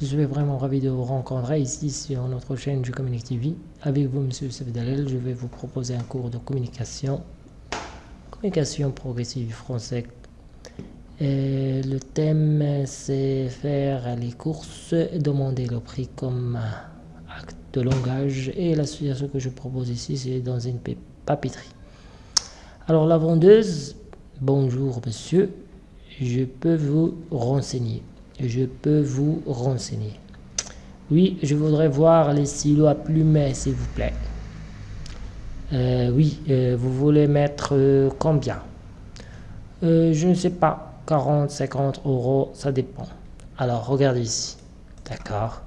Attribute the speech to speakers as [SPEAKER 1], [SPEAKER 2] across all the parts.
[SPEAKER 1] suis vraiment ravi de vous rencontrer ici sur notre chaîne Je Communique TV. Avec vous, Monsieur Sevdalel, je vais vous proposer un cours de communication, communication progressive français. Le thème, c'est faire les courses, demander le prix comme acte de langage. Et la situation que je propose ici, c'est dans une papeterie. Alors la vendeuse, bonjour monsieur, je peux vous renseigner. Je peux vous renseigner. Oui, je voudrais voir les silos à plumet, s'il vous plaît. Euh, oui, euh, vous voulez mettre euh, combien? Je ne sais pas, 40, 50 euros, ça dépend. Alors, regardez ici. D'accord.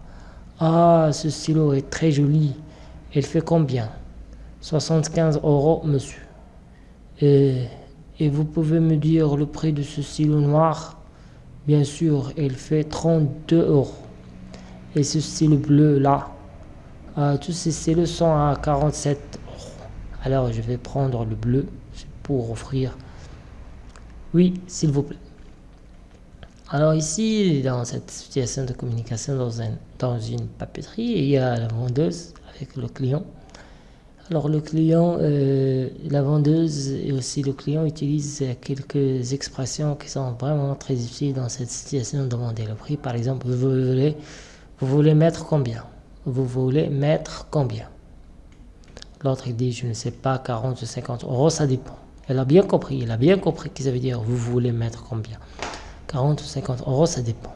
[SPEAKER 1] Ah, ce silo est très joli. Il fait combien? 75 euros, monsieur. Et vous pouvez me dire le prix de ce stylo noir? Bien sûr, il fait 32 euros. Et ce stylo bleu là, euh, tous ces stylos sont à 47 euros. Alors je vais prendre le bleu pour offrir. Oui, s'il vous plaît. Alors ici, dans cette situation de communication dans, dans une papeterie, il y a la vendeuse avec le client. Alors le client, euh, la vendeuse et aussi le client utilisent quelques expressions qui sont vraiment très difficiles dans cette situation de demander le prix. Par exemple, vous voulez, vous voulez mettre combien? Vous voulez mettre combien? L'autre dit, je ne sais pas, 40 ou 50 euros, ça dépend. Elle a bien compris, elle a bien compris que ça veut dire vous voulez mettre combien? 40 ou 50 euros, ça dépend.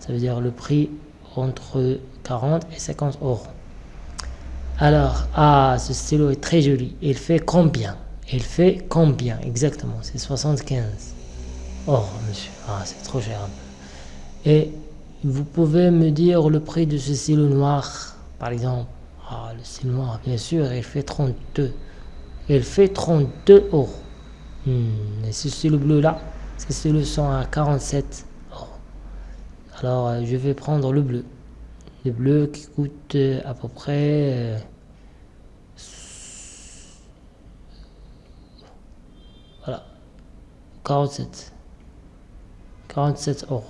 [SPEAKER 1] Ça veut dire le prix entre 40 et 50 euros. Alors, ah, ce stylo est très joli. Il fait combien? Il fait combien Exactement, c'est 75. Oh, monsieur, ah, c'est trop cher. Et vous pouvez me dire le prix de ce stylo noir, par exemple? Ah, le stylo noir, bien sûr, il fait 32. Il fait 32 euros. Hmm, et ce stylo bleu là, ce stylo sont à 47 euros. Alors, euh, je vais prendre le bleu le bleu qui coûte euh, à peu près euh, voilà 47 47 euros.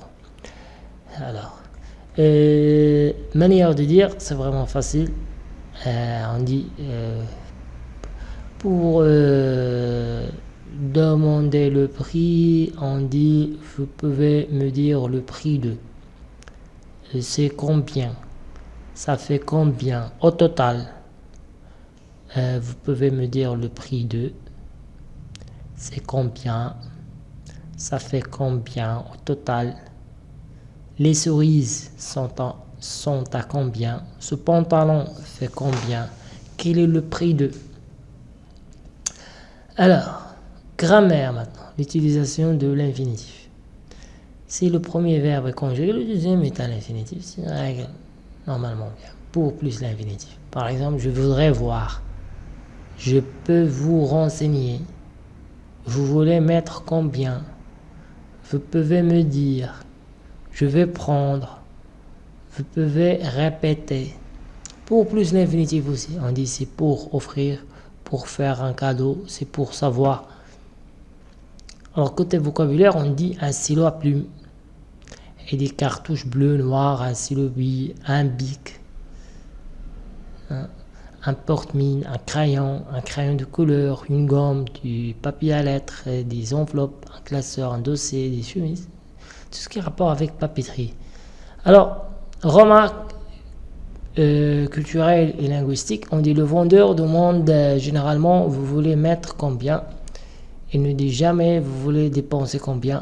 [SPEAKER 1] Alors euh, manière de dire c'est vraiment facile. On dit pour demander le prix on dit vous pouvez me dire le prix de c'est combien? Ça fait combien au total? Euh, vous pouvez me dire le prix de. C'est combien? Ça fait combien au total? Les cerises sont, sont à combien? Ce pantalon fait combien? Quel est le prix de? Alors grammaire maintenant l'utilisation de l'infinitif si le premier verbe est conjugué, le deuxième est à l'infinitif. C'est une règle normalement bien. Pour plus l'infinitif. Par exemple, je voudrais voir. Je peux vous renseigner. Vous voulez mettre combien? Vous pouvez me dire. Je vais prendre. Vous pouvez répéter. Pour plus l'infinitif aussi. On dit c'est pour offrir, pour faire un cadeau, c'est pour savoir. Alors côté vocabulaire, on dit un stylo à plume. Et des cartouches bleues, noires, un stylo un bic, un, porte-mine, un crayon, un crayon de couleur, une gomme, du papier à lettres, des enveloppes, un classeur, un dossier, des chemises, tout ce qui est rapport avec papeterie. Alors, remarque euh, culturelle et linguistique, on dit le vendeur demande euh, généralement vous voulez mettre combien? Il ne dit jamais vous voulez dépenser combien?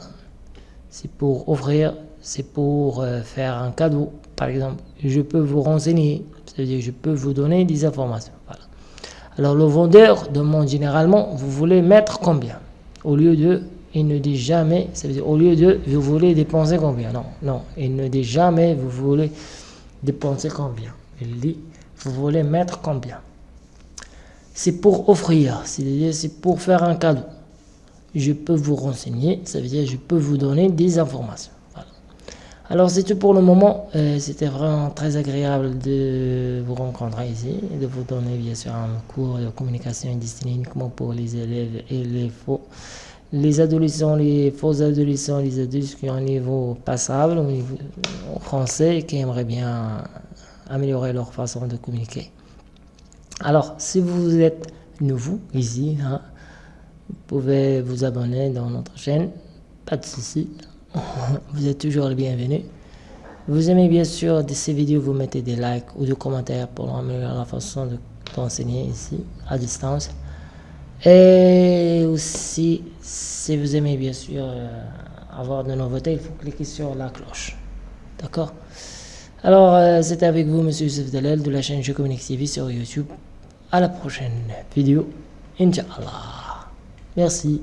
[SPEAKER 1] C'est pour offrir c'est pour euh, faire un cadeau. Par exemple, je peux vous renseigner, c'est-à-dire je peux vous donner des informations. Alors le vendeur demande généralement, vous voulez mettre combien? Au lieu de, il ne dit jamais, ça veut dire au lieu de, vous voulez dépenser combien? Non, non, il ne dit jamais, vous voulez dépenser combien? Il dit, vous voulez mettre combien? C'est pour offrir, c'est-à-dire c'est pour faire un cadeau. Je peux vous renseigner, ça veut dire je peux vous donner des informations. Alors c'est tout pour le moment. Euh, c'était vraiment très agréable de vous rencontrer ici et de vous donner bien sûr un cours de communication destiné uniquement pour les élèves et les faux les adolescents, les faux adolescents, les adultes qui ont un niveau passable au niveau français qui aimeraient bien améliorer leur façon de communiquer. Alors, si vous êtes nouveau ici, hein, pouvez vous abonner dans notre chaîne, pas de souci, vous êtes toujours le bienvenu. Vous aimez bien sûr de ces vidéos, vous mettez des likes ou des commentaires pour améliorer la façon d'enseigner ici à distance. Et aussi, si vous aimez bien sûr euh, avoir de nouveautés, il faut cliquer sur la cloche. D'accord? Alors, euh, c'était avec vous, Monsieur Youssef Dalel de la chaîne Je Communique TV sur YouTube. À la prochaine vidéo, Inch'Allah. Merci.